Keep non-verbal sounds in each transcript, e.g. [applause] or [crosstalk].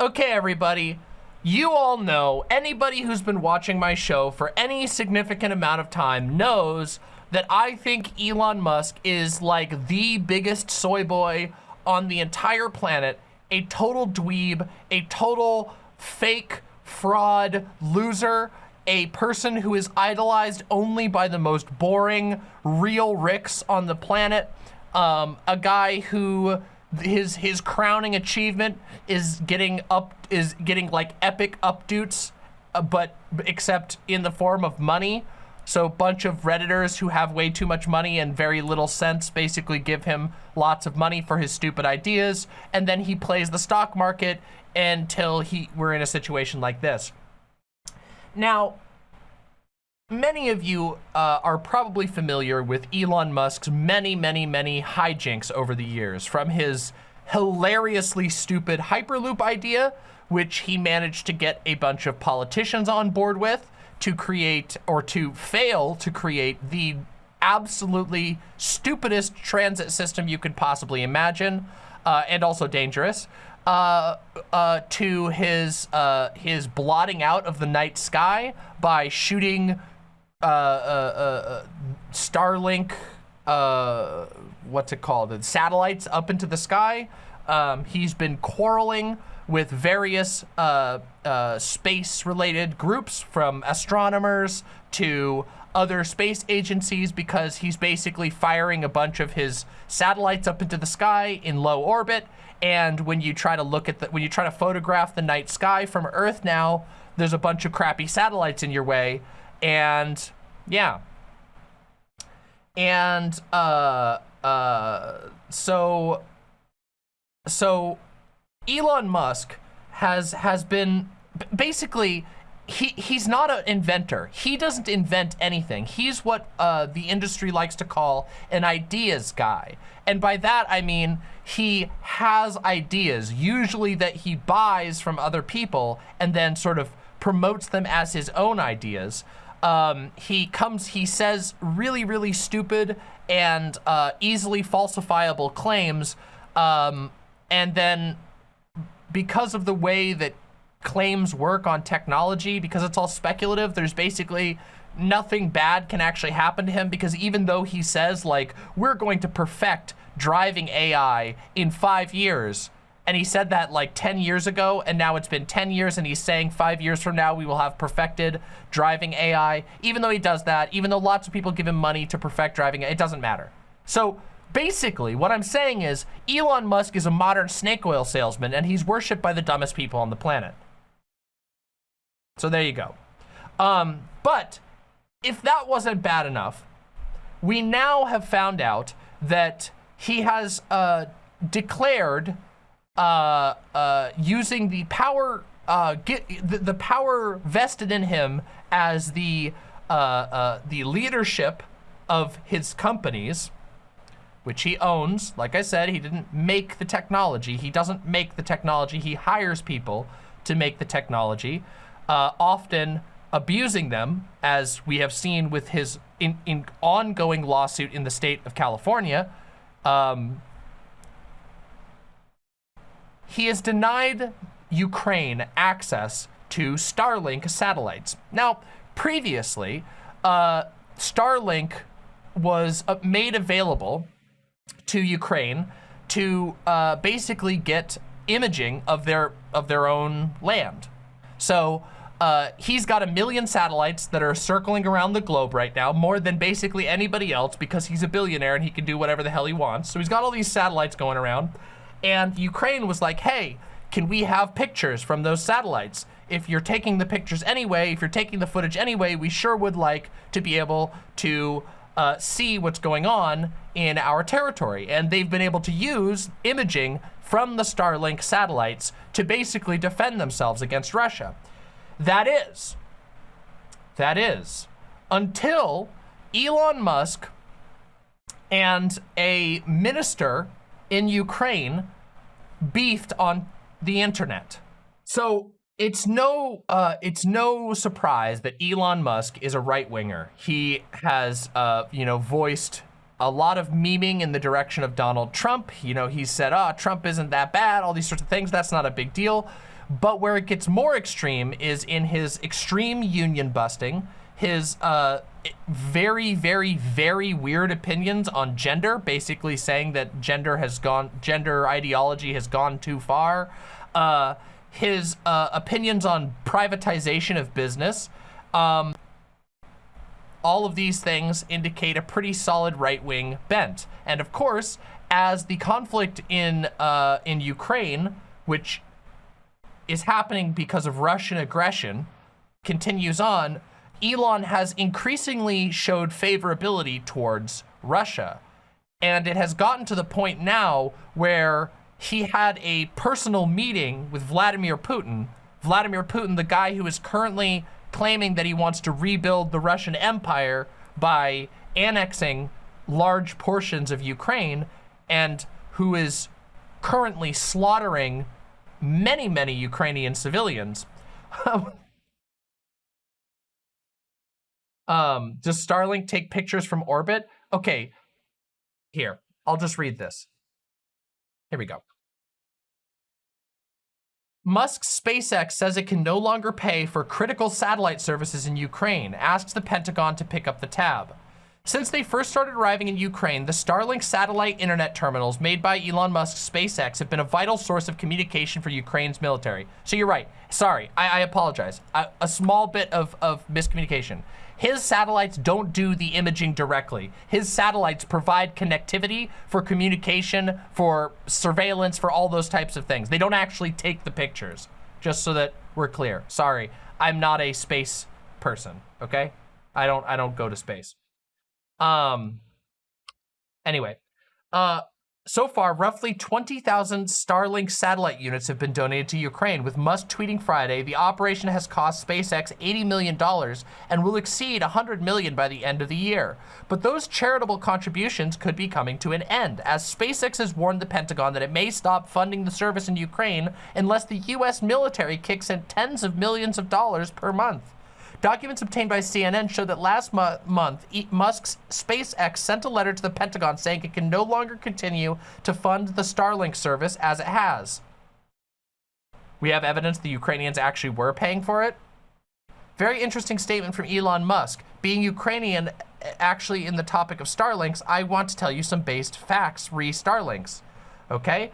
Okay, everybody. You all know, anybody who's been watching my show for any significant amount of time knows that I think Elon Musk is like the biggest soy boy on the entire planet, a total dweeb, a total fake fraud loser, a person who is idolized only by the most boring real ricks on the planet, um, a guy who his his crowning achievement is getting up is getting like epic updoots, uh, but except in the form of money. So a bunch of Redditors who have way too much money and very little sense basically give him lots of money for his stupid ideas. And then he plays the stock market until he we're in a situation like this. Now, many of you uh, are probably familiar with Elon Musk's many, many, many hijinks over the years, from his hilariously stupid Hyperloop idea, which he managed to get a bunch of politicians on board with to create or to fail to create the absolutely stupidest transit system you could possibly imagine, uh, and also dangerous uh, uh, to his uh, his blotting out of the night sky by shooting uh, uh, uh, Starlink, what's it called, the satellites up into the sky. Um, he's been quarreling with various space-related groups, from astronomers to other space agencies because he's basically firing a bunch of his satellites up into the sky in low orbit. And when you try to look at the, when you try to photograph the night sky from Earth now, there's a bunch of crappy satellites in your way. And yeah. And, uh, uh, so, so Elon Musk has, has been basically he he's not an inventor. He doesn't invent anything. He's what uh, the industry likes to call an ideas guy. And by that, I mean he has ideas, usually that he buys from other people and then sort of promotes them as his own ideas. Um, he comes, he says really, really stupid and uh, easily falsifiable claims. Um, and then because of the way that claims work on technology because it's all speculative. There's basically nothing bad can actually happen to him because even though he says like, we're going to perfect driving AI in five years, and he said that like 10 years ago, and now it's been 10 years, and he's saying five years from now, we will have perfected driving AI. Even though he does that, even though lots of people give him money to perfect driving, it doesn't matter. So basically, what I'm saying is Elon Musk is a modern snake oil salesman, and he's worshipped by the dumbest people on the planet. So there you go. Um, but if that wasn't bad enough, we now have found out that he has uh, declared uh, uh, using the power uh, get the, the, power vested in him as the uh, uh, the leadership of his companies, which he owns. Like I said, he didn't make the technology. He doesn't make the technology. He hires people to make the technology uh, often abusing them, as we have seen with his in, in ongoing lawsuit in the state of California. Um, he has denied Ukraine access to Starlink satellites. Now, previously, uh, Starlink was uh, made available to Ukraine to uh, basically get imaging of their of their own land. So uh, he's got a million satellites that are circling around the globe right now, more than basically anybody else because he's a billionaire and he can do whatever the hell he wants. So he's got all these satellites going around. And Ukraine was like, hey, can we have pictures from those satellites? If you're taking the pictures anyway, if you're taking the footage anyway, we sure would like to be able to uh, see what's going on in our territory. And they've been able to use imaging from the Starlink satellites to basically defend themselves against Russia. That is, that is, until Elon Musk and a minister in Ukraine beefed on the internet. So it's no uh, it's no surprise that Elon Musk is a right winger. He has uh, you know voiced a lot of memeing in the direction of Donald Trump. You know, he said, "Ah, oh, Trump isn't that bad." All these sorts of things. That's not a big deal. But where it gets more extreme is in his extreme union busting, his uh, very, very, very weird opinions on gender, basically saying that gender has gone, gender ideology has gone too far. Uh, his uh, opinions on privatization of business. Um, all of these things indicate a pretty solid right-wing bent. And of course, as the conflict in uh, in Ukraine, which is happening because of Russian aggression, continues on, Elon has increasingly showed favorability towards Russia. And it has gotten to the point now where he had a personal meeting with Vladimir Putin. Vladimir Putin, the guy who is currently claiming that he wants to rebuild the Russian Empire by annexing large portions of Ukraine and who is currently slaughtering many, many Ukrainian civilians. [laughs] um, does Starlink take pictures from orbit? Okay, here, I'll just read this. Here we go. Musk's SpaceX says it can no longer pay for critical satellite services in Ukraine, asks the Pentagon to pick up the tab. Since they first started arriving in Ukraine, the Starlink satellite internet terminals made by Elon Musk's SpaceX have been a vital source of communication for Ukraine's military. So you're right. Sorry, I, I apologize. A, a small bit of, of miscommunication. His satellites don't do the imaging directly. His satellites provide connectivity for communication, for surveillance, for all those types of things. They don't actually take the pictures, just so that we're clear. Sorry, I'm not a space person, okay? I don't I don't go to space. Um anyway, uh so far, roughly 20,000 Starlink satellite units have been donated to Ukraine, with Musk tweeting Friday, the operation has cost SpaceX $80 million and will exceed 100 million by the end of the year. But those charitable contributions could be coming to an end, as SpaceX has warned the Pentagon that it may stop funding the service in Ukraine unless the U.S. military kicks in tens of millions of dollars per month. Documents obtained by CNN show that last mo month, e Musk's SpaceX sent a letter to the Pentagon saying it can no longer continue to fund the Starlink service as it has. We have evidence the Ukrainians actually were paying for it. Very interesting statement from Elon Musk. Being Ukrainian, uh, actually in the topic of Starlinks, I want to tell you some based facts re Starlinks. Okay?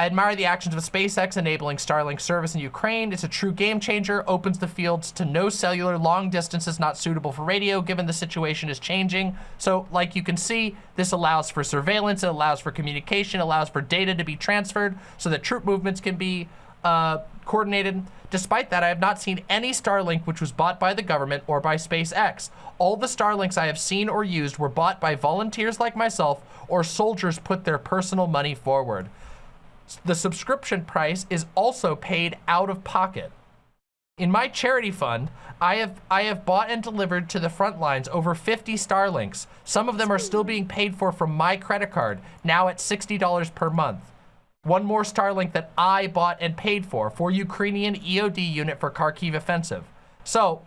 I admire the actions of SpaceX enabling Starlink service in Ukraine. It's a true game changer, opens the fields to no cellular, long distances not suitable for radio, given the situation is changing. So like you can see, this allows for surveillance, it allows for communication, allows for data to be transferred so that troop movements can be uh, coordinated. Despite that, I have not seen any Starlink which was bought by the government or by SpaceX. All the Starlinks I have seen or used were bought by volunteers like myself or soldiers put their personal money forward the subscription price is also paid out of pocket. In my charity fund, I have I have bought and delivered to the front lines over 50 Starlinks. Some of them are still being paid for from my credit card, now at $60 per month. One more Starlink that I bought and paid for, for Ukrainian EOD unit for Kharkiv offensive. So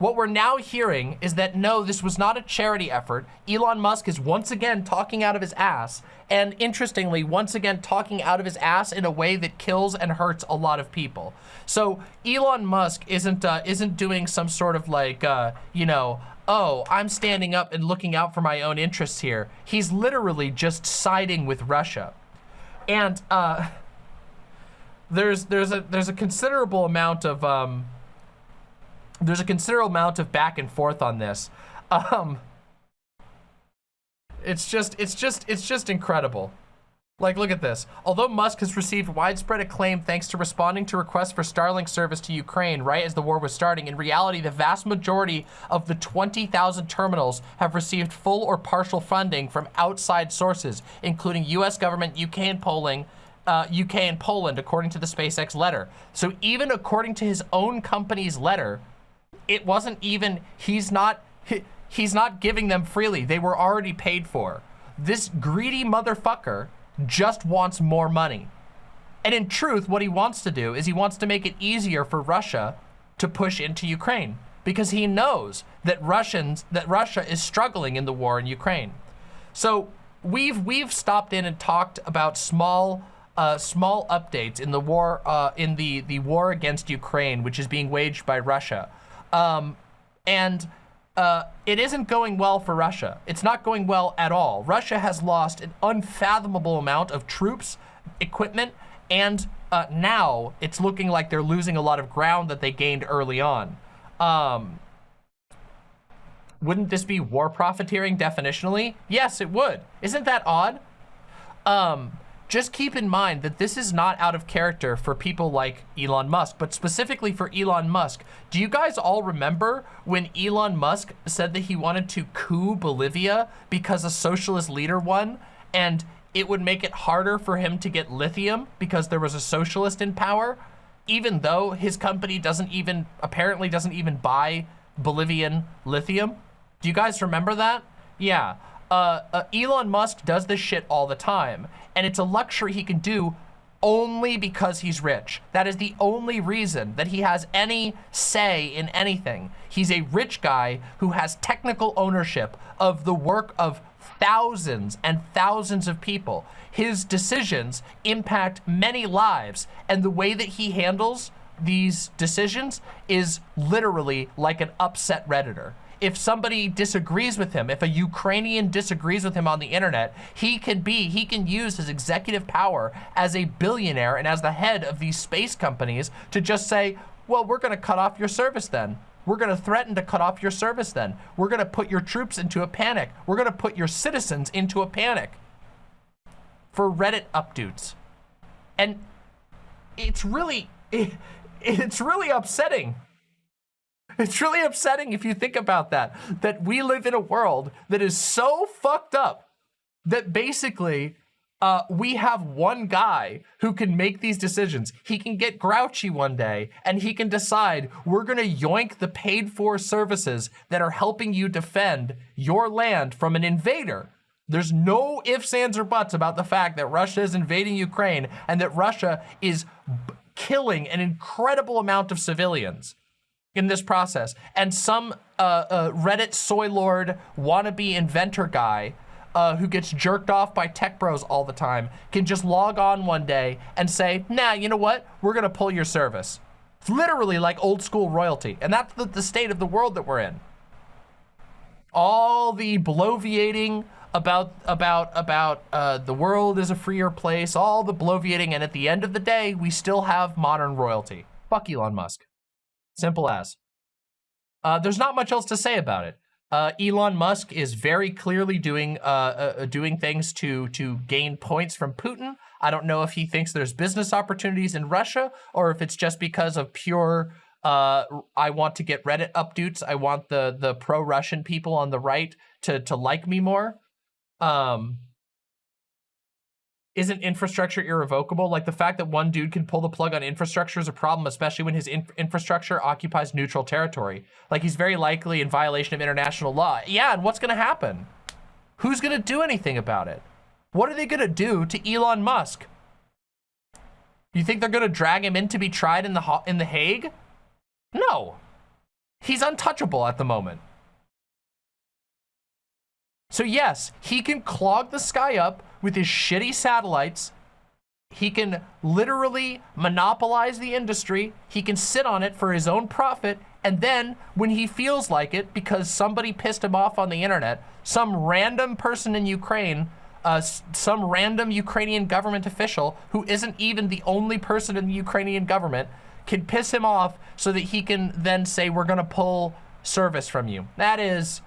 what we're now hearing is that no, this was not a charity effort. Elon Musk is once again talking out of his ass. And interestingly, once again, talking out of his ass in a way that kills and hurts a lot of people. So Elon Musk isn't uh, isn't doing some sort of like, uh, you know, oh, I'm standing up and looking out for my own interests here. He's literally just siding with Russia. And uh, [laughs] there's there's a there's a considerable amount of um, there's a considerable amount of back and forth on this. Um, it's just, it's just, it's just incredible. Like, look at this. Although Musk has received widespread acclaim thanks to responding to requests for Starlink service to Ukraine right as the war was starting, in reality, the vast majority of the 20,000 terminals have received full or partial funding from outside sources, including US government, UK and Poland, uh, UK and Poland, according to the SpaceX letter. So even according to his own company's letter, it wasn't even, he's not, he, he's not giving them freely. They were already paid for. This greedy motherfucker just wants more money. And in truth, what he wants to do is he wants to make it easier for Russia to push into Ukraine because he knows that Russians that Russia is struggling in the war in Ukraine. So we've we've stopped in and talked about small uh, small updates in the war uh, in the the war against Ukraine, which is being waged by Russia, um, and uh, it isn't going well for Russia. It's not going well at all. Russia has lost an unfathomable amount of troops, equipment, and uh, now it's looking like they're losing a lot of ground that they gained early on. Um, wouldn't this be war profiteering definitionally? Yes, it would. Isn't that odd? Um, just keep in mind that this is not out of character for people like Elon Musk, but specifically for Elon Musk. Do you guys all remember when Elon Musk said that he wanted to coup Bolivia because a socialist leader won and it would make it harder for him to get lithium because there was a socialist in power, even though his company doesn't even, apparently doesn't even buy Bolivian lithium? Do you guys remember that? Yeah. Uh, uh, Elon Musk does this shit all the time, and it's a luxury he can do only because he's rich. That is the only reason that he has any say in anything. He's a rich guy who has technical ownership of the work of thousands and thousands of people. His decisions impact many lives, and the way that he handles these decisions is literally like an upset Redditor if somebody disagrees with him, if a Ukrainian disagrees with him on the internet, he can be, he can use his executive power as a billionaire and as the head of these space companies to just say, well, we're going to cut off your service then. We're going to threaten to cut off your service then. We're going to put your troops into a panic. We're going to put your citizens into a panic for Reddit updates. And it's really, it, [laughs] it's really upsetting it's really upsetting if you think about that, that we live in a world that is so fucked up that basically uh, we have one guy who can make these decisions. He can get grouchy one day and he can decide we're gonna yoink the paid for services that are helping you defend your land from an invader. There's no ifs, ands, or buts about the fact that Russia is invading Ukraine and that Russia is killing an incredible amount of civilians in this process. And some uh, uh, Reddit soy lord wannabe inventor guy uh, who gets jerked off by tech bros all the time can just log on one day and say, nah, you know what? We're gonna pull your service. It's literally like old school royalty. And that's the, the state of the world that we're in. All the bloviating about about about uh, the world is a freer place, all the bloviating, and at the end of the day, we still have modern royalty. Fuck Elon Musk. Simple as. Uh, there's not much else to say about it. Uh, Elon Musk is very clearly doing uh, uh, uh, doing things to to gain points from Putin. I don't know if he thinks there's business opportunities in Russia or if it's just because of pure. Uh, I want to get Reddit updates. I want the the pro Russian people on the right to to like me more. Um, isn't infrastructure irrevocable? Like the fact that one dude can pull the plug on infrastructure is a problem, especially when his infrastructure occupies neutral territory. Like he's very likely in violation of international law. Yeah, and what's gonna happen? Who's gonna do anything about it? What are they gonna do to Elon Musk? You think they're gonna drag him in to be tried in the in the Hague? No. He's untouchable at the moment. So yes, he can clog the sky up with his shitty satellites. He can literally monopolize the industry. He can sit on it for his own profit. And then when he feels like it, because somebody pissed him off on the internet, some random person in Ukraine, uh, some random Ukrainian government official who isn't even the only person in the Ukrainian government can piss him off so that he can then say, we're gonna pull service from you. That is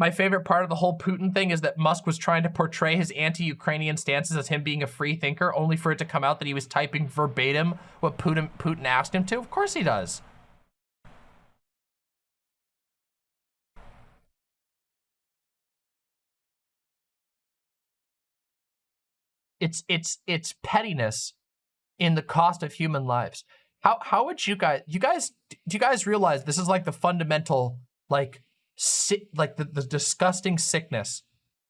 My favorite part of the whole Putin thing is that Musk was trying to portray his anti-Ukrainian stances as him being a free thinker, only for it to come out that he was typing verbatim what Putin, Putin asked him to. Of course he does. It's it's it's pettiness in the cost of human lives. How how would you guys you guys do you guys realize this is like the fundamental like si like the, the disgusting sickness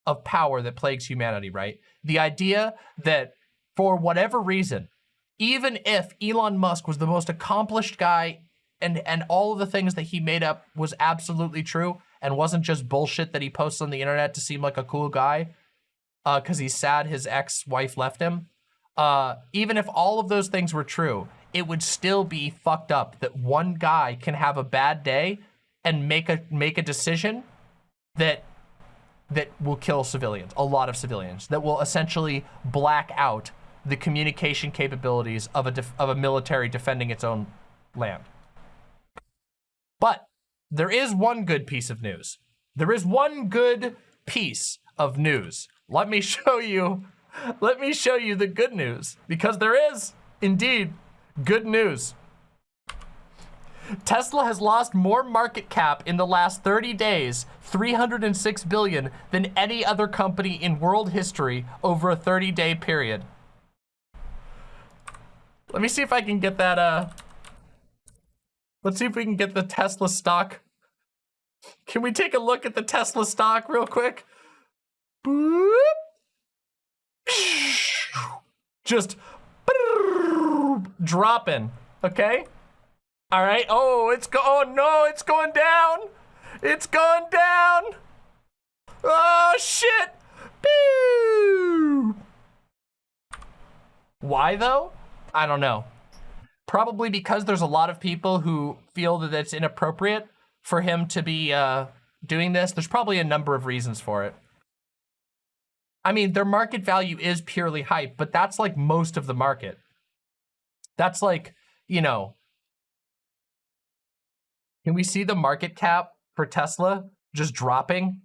of power that plagues humanity, right? The idea that for whatever reason, even if Elon Musk was the most accomplished guy and, and all of the things that he made up was absolutely true and wasn't just bullshit that he posts on the internet to seem like a cool guy uh because uh, he's sad his ex-wife left him, uh, even if all of those things were true, it would still be fucked up that one guy can have a bad day and make a make a decision that that will kill civilians, a lot of civilians, that will essentially black out the communication capabilities of a of a military defending its own land. But there is one good piece of news. There is one good piece of news. Let me [laughs] show you, let me show you the good news because there is indeed good news. Tesla has lost more market cap in the last 30 days, 306 billion, than any other company in world history over a 30-day period. Let me see if I can get that, uh... Let's see if we can get the Tesla stock. Can we take a look at the Tesla stock real quick? Boop. Just dropping, okay? All right. Oh, it's go. Oh no, it's going down. It's going down. Oh shit. Boo. Why though? I don't know. Probably because there's a lot of people who feel that it's inappropriate for him to be uh, doing this. There's probably a number of reasons for it. I mean, their market value is purely hype, but that's like most of the market. That's like, you know, can we see the market cap for Tesla just dropping?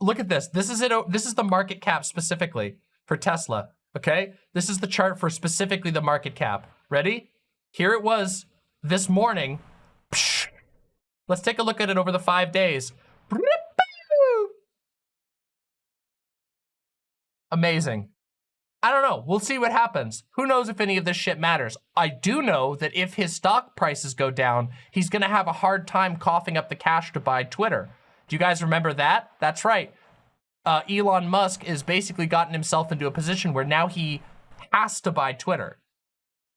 Look at this. This is it. This is the market cap specifically for Tesla. Okay. This is the chart for specifically the market cap. Ready? Here it was this morning. Let's take a look at it over the five days. Amazing. I don't know. We'll see what happens. Who knows if any of this shit matters. I do know that if his stock prices go down, he's going to have a hard time coughing up the cash to buy Twitter. Do you guys remember that? That's right. Uh, Elon Musk has basically gotten himself into a position where now he has to buy Twitter.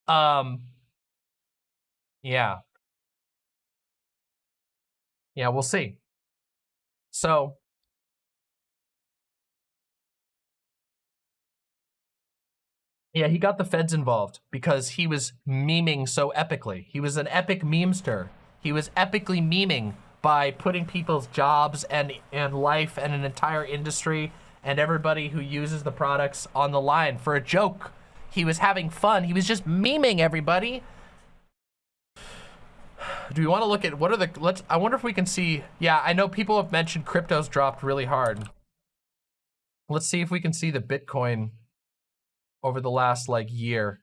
Um, yeah. Yeah, we'll see. So, Yeah, he got the feds involved because he was memeing so epically. He was an epic memester. He was epically memeing by putting people's jobs and, and life and an entire industry and everybody who uses the products on the line for a joke. He was having fun. He was just memeing everybody. Do we want to look at what are the let's I wonder if we can see yeah I know people have mentioned crypto's dropped really hard let's see if we can see the Bitcoin over the last like year.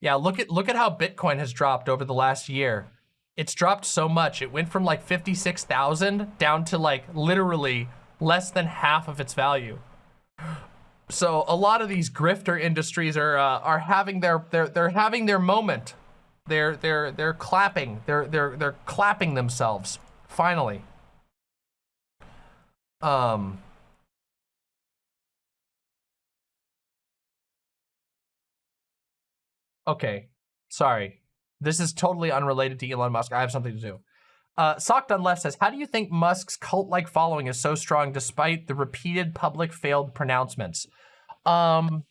Yeah, look at look at how Bitcoin has dropped over the last year. It's dropped so much. It went from like 56,000 down to like literally less than half of its value. [gasps] So a lot of these grifter industries are uh, are having their they're they're having their moment. They're they're they're clapping. They're they're they're clapping themselves finally. Um Okay, sorry. This is totally unrelated to Elon Musk. I have something to do. Uh, Socked on Left says, how do you think Musk's cult-like following is so strong despite the repeated public failed pronouncements? Um,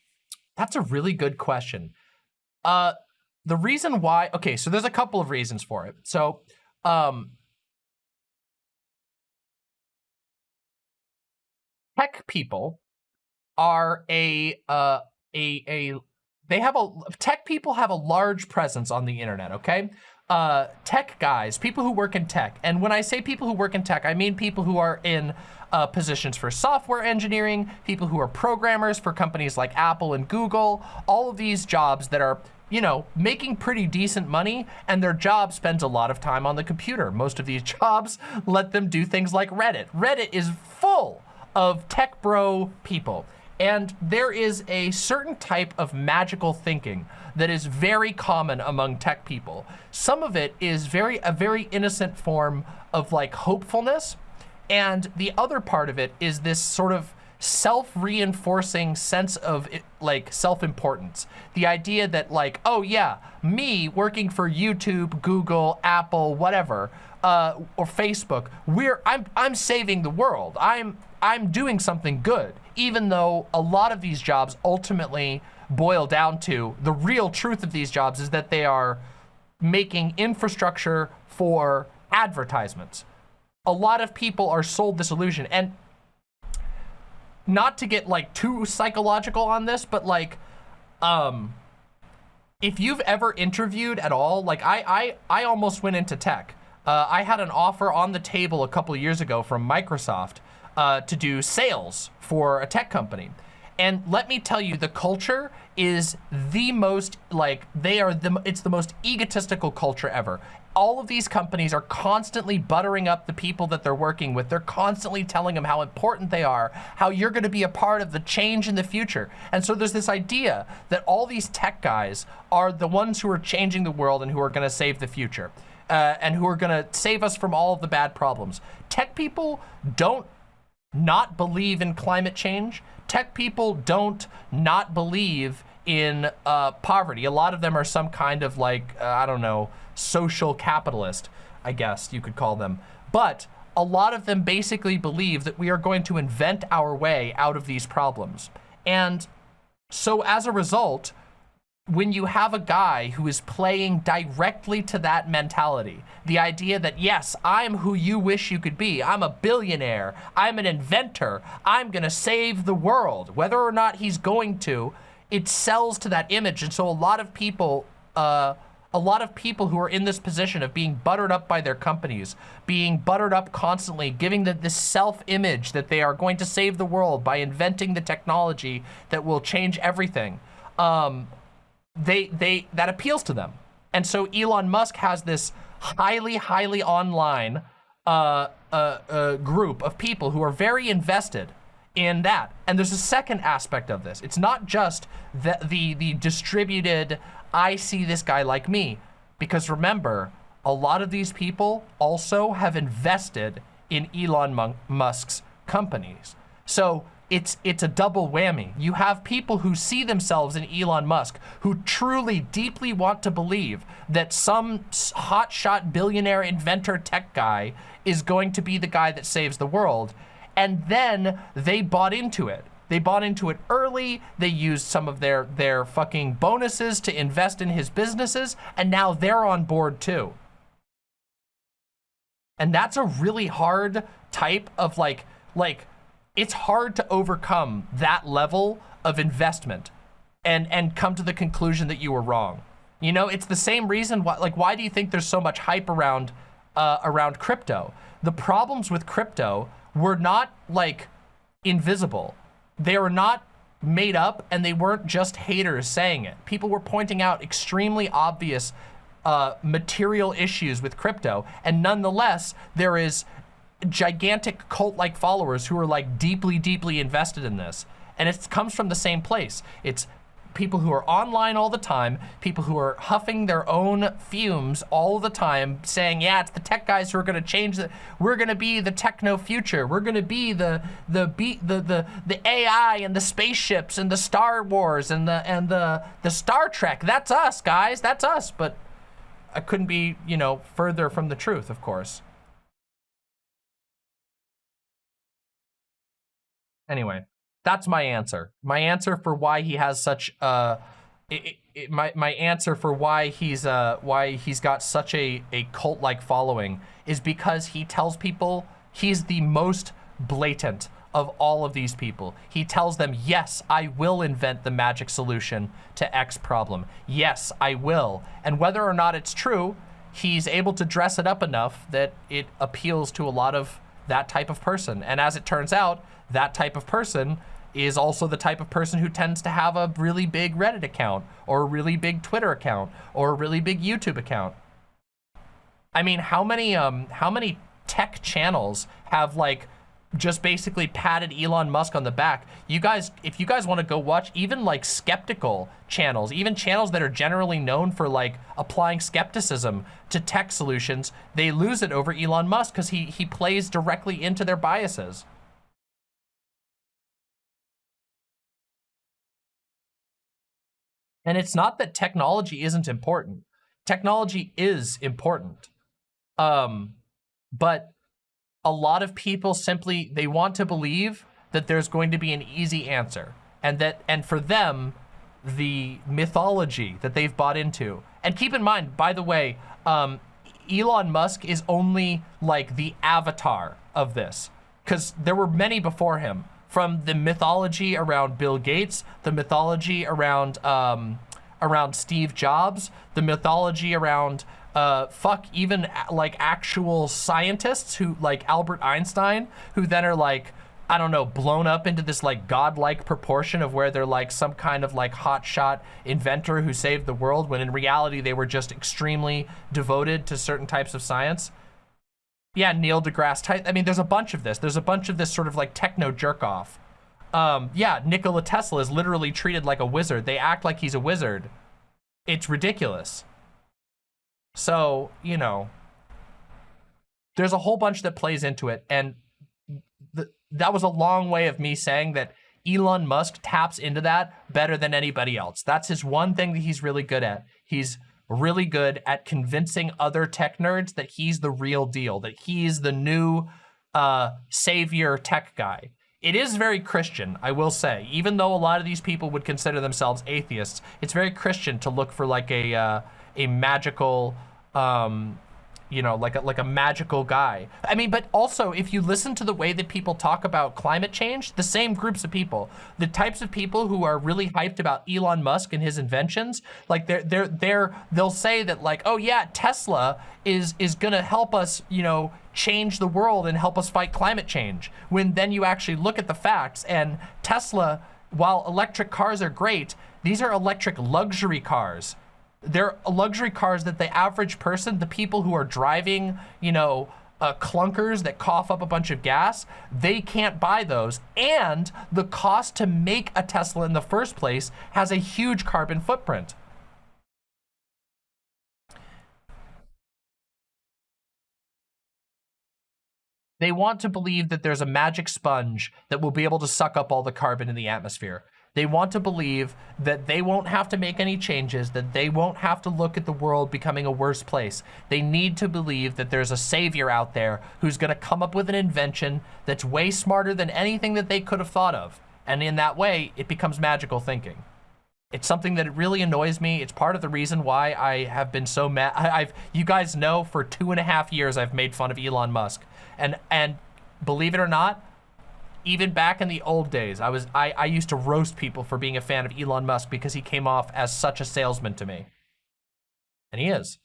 that's a really good question. Uh, the reason why, okay, so there's a couple of reasons for it. So, um, tech people are a, uh, a, a they have a tech people have a large presence on the internet okay? Uh tech guys people who work in tech. And when i say people who work in tech i mean people who are in uh, positions for software engineering people who are programmers for companies like apple and google all of these jobs that are you know making pretty decent money and their job spends a lot of time on the computer. Most of these [laughs] jobs let them do things like reddit. Reddit is full of tech bro people and there is a certain type of magical thinking that is very common among tech people. Some of it is very a very innocent form of like hopefulness. And the other part of it is this sort of self-reinforcing sense of like self-importance. The idea that like, oh yeah, me working for YouTube, Google, Apple, whatever, uh, or Facebook, we're I'm I'm saving the world. I'm I'm doing something good, even though a lot of these jobs ultimately boil down to the real truth of these jobs is that they are making infrastructure for advertisements. A lot of people are sold this illusion and not to get like too psychological on this, but like, um, if you've ever interviewed at all, like I, I, I almost went into tech. Uh, I had an offer on the table a couple years ago from Microsoft uh, to do sales for a tech company. And let me tell you, the culture is the most, like, they are the, it's the most egotistical culture ever all of these companies are constantly buttering up the people that they're working with. They're constantly telling them how important they are, how you're going to be a part of the change in the future. And so there's this idea that all these tech guys are the ones who are changing the world and who are going to save the future. Uh, and who are going to save us from all of the bad problems. Tech people don't not believe in climate change. Tech people don't not believe in uh, poverty. A lot of them are some kind of like, uh, I don't know, social capitalist, I guess you could call them. But a lot of them basically believe that we are going to invent our way out of these problems. And so as a result, when you have a guy who is playing directly to that mentality, the idea that, yes, I'm who you wish you could be. I'm a billionaire. I'm an inventor. I'm going to save the world. Whether or not he's going to, it sells to that image. And so a lot of people uh, a lot of people who are in this position of being buttered up by their companies, being buttered up constantly, giving the, this self-image that they are going to save the world by inventing the technology that will change everything, um, they, they, that appeals to them. And so Elon Musk has this highly, highly online uh, uh, uh, group of people who are very invested in that. And there's a second aspect of this. It's not just the, the, the distributed I see this guy like me. Because remember, a lot of these people also have invested in Elon Musk's companies. So it's it's a double whammy. You have people who see themselves in Elon Musk, who truly deeply want to believe that some hotshot billionaire inventor tech guy is going to be the guy that saves the world. And then they bought into it. They bought into it early. They used some of their, their fucking bonuses to invest in his businesses. And now they're on board too. And that's a really hard type of like, like, it's hard to overcome that level of investment and, and come to the conclusion that you were wrong. You know, it's the same reason why, like, why do you think there's so much hype around, uh, around crypto? The problems with crypto were not like invisible they were not made up and they weren't just haters saying it. People were pointing out extremely obvious uh, material issues with crypto. And nonetheless, there is gigantic cult-like followers who are like deeply, deeply invested in this. And it comes from the same place. It's people who are online all the time, people who are huffing their own fumes all the time, saying, yeah, it's the tech guys who are going to change the, we're going to be the techno future. We're going to be the, the, be, the, the, the AI and the spaceships and the Star Wars and the, and the, the Star Trek. That's us, guys. That's us. But I couldn't be, you know, further from the truth, of course. Anyway that's my answer. My answer for why he has such uh, it, it, my my answer for why he's uh why he's got such a a cult like following is because he tells people he's the most blatant of all of these people. He tells them, yes, I will invent the magic solution to X problem. Yes, I will. And whether or not it's true, he's able to dress it up enough that it appeals to a lot of that type of person. And as it turns out, that type of person is also the type of person who tends to have a really big Reddit account or a really big Twitter account or a really big YouTube account. I mean, how many um how many tech channels have like just basically patted Elon Musk on the back. You guys, if you guys want to go watch even like skeptical channels, even channels that are generally known for like applying skepticism to tech solutions, they lose it over Elon Musk because he, he plays directly into their biases. And it's not that technology isn't important. Technology is important. Um, but a lot of people simply, they want to believe that there's going to be an easy answer. And that, and for them, the mythology that they've bought into. And keep in mind, by the way, um, Elon Musk is only like the avatar of this because there were many before him from the mythology around Bill Gates, the mythology around um, around Steve Jobs, the mythology around uh, fuck even like actual scientists who like Albert Einstein, who then are like, I don't know, blown up into this like godlike proportion of where they're like some kind of like hotshot inventor who saved the world when in reality they were just extremely devoted to certain types of science. Yeah, Neil deGrasse Tyson. I mean, there's a bunch of this. There's a bunch of this sort of like techno jerk off. Um, yeah, Nikola Tesla is literally treated like a wizard. They act like he's a wizard. It's ridiculous. So, you know, there's a whole bunch that plays into it. And th that was a long way of me saying that Elon Musk taps into that better than anybody else. That's his one thing that he's really good at. He's really good at convincing other tech nerds that he's the real deal, that he's the new uh, savior tech guy. It is very Christian, I will say. Even though a lot of these people would consider themselves atheists, it's very Christian to look for like a uh, a magical um, you know, like a, like a magical guy. I mean, but also if you listen to the way that people talk about climate change, the same groups of people, the types of people who are really hyped about Elon Musk and his inventions, like they're, they're, they're, they'll say that like, oh yeah, Tesla is, is gonna help us, you know, change the world and help us fight climate change. When then you actually look at the facts and Tesla, while electric cars are great, these are electric luxury cars they're luxury cars that the average person, the people who are driving, you know, uh, clunkers that cough up a bunch of gas, they can't buy those. And the cost to make a Tesla in the first place has a huge carbon footprint. They want to believe that there's a magic sponge that will be able to suck up all the carbon in the atmosphere. They want to believe that they won't have to make any changes, that they won't have to look at the world becoming a worse place. They need to believe that there's a savior out there who's going to come up with an invention that's way smarter than anything that they could have thought of. And in that way, it becomes magical thinking. It's something that really annoys me. It's part of the reason why I have been so mad. I've, you guys know for two and a half years I've made fun of Elon Musk. And, and believe it or not, even back in the old days, I was I, I used to roast people for being a fan of Elon Musk because he came off as such a salesman to me. And he is.